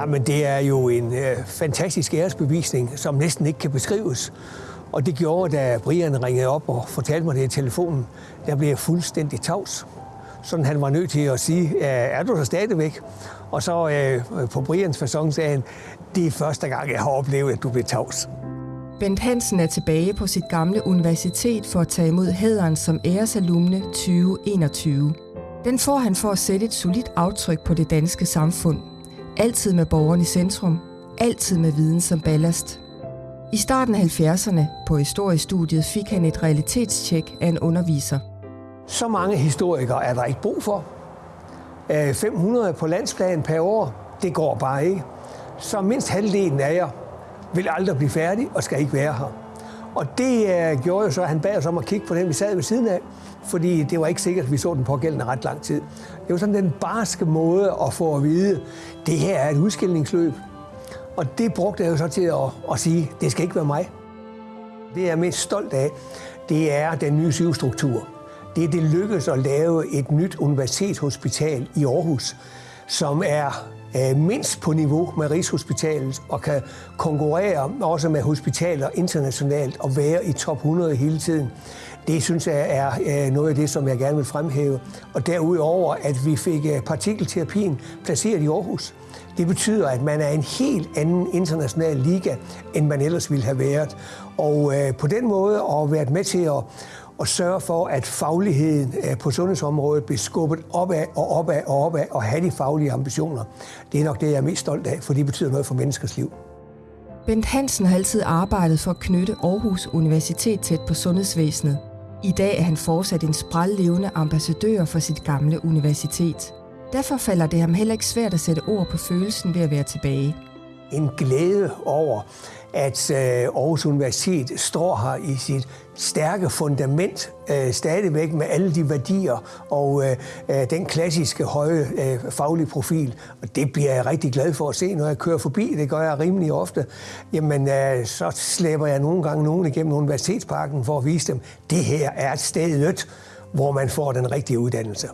Jamen, det er jo en øh, fantastisk æresbevisning, som næsten ikke kan beskrives. Og det gjorde, da Brian ringede op og fortalte mig det i telefonen, der blev jeg fuldstændig tavs. Sådan han var nødt til at sige, er du der stadigvæk? Og så øh, på Brians façon sagde han, det er første gang, jeg har oplevet, at du blev tavs. Bent Hansen er tilbage på sit gamle universitet for at tage imod hæderen som æresalumne 2021. Den får han for at sætte et solidt aftryk på det danske samfund. Altid med borgeren i centrum. Altid med viden som ballast. I starten af 70'erne på historiestudiet fik han et realitetstjek af en underviser. Så mange historikere er der ikke brug for. Øh, 500 på landsplan per år, det går bare ikke. Så mindst halvdelen af jer vil aldrig blive færdig og skal ikke være her. Og det uh, gjorde jo så, at han bad os om at kigge på den, vi sad ved siden af, fordi det var ikke sikkert, at vi så den pågældende ret lang tid. Det var sådan den barske måde at få at vide, det her er et udskillingsløb. Og det brugte jeg jo så til at, at sige, det skal ikke være mig. Det jeg er mest stolt af, det er den nye sygehusstruktur. Det er, det lykkedes at lave et nyt universitetshospital i Aarhus, som er Øh, mindst på niveau med Rigshospitalet og kan konkurrere også med hospitaler internationalt og være i top 100 hele tiden. Det synes jeg er øh, noget af det, som jeg gerne vil fremhæve. Og derudover, at vi fik øh, partikelterapien placeret i Aarhus. Det betyder, at man er en helt anden international liga, end man ellers ville have været. Og på den måde at være med til at, og sørge for, at fagligheden eh, på sundhedsområdet bliver skubbet opad og opad og opad og have de faglige ambitioner. Det er nok det, jeg er mest stolt af, for det betyder noget for menneskers liv. Bent Hansen har altid arbejdet for at knytte Aarhus Universitet tæt på sundhedsvæsenet. I dag er han fortsat en sprællevende ambassadør for sit gamle universitet. Derfor falder det ham heller ikke svært at sætte ord på følelsen ved at være tilbage. En glæde over, at øh, Aarhus Universitet står her i sit stærke fundament øh, stadigvæk med alle de værdier og øh, øh, den klassiske høje øh, faglige profil. Og det bliver jeg rigtig glad for at se, når jeg kører forbi. Det gør jeg rimelig ofte. Jamen, øh, så slæber jeg nogle gange nogen igennem Universitetsparken for at vise dem, det her er et sted hvor man får den rigtige uddannelse.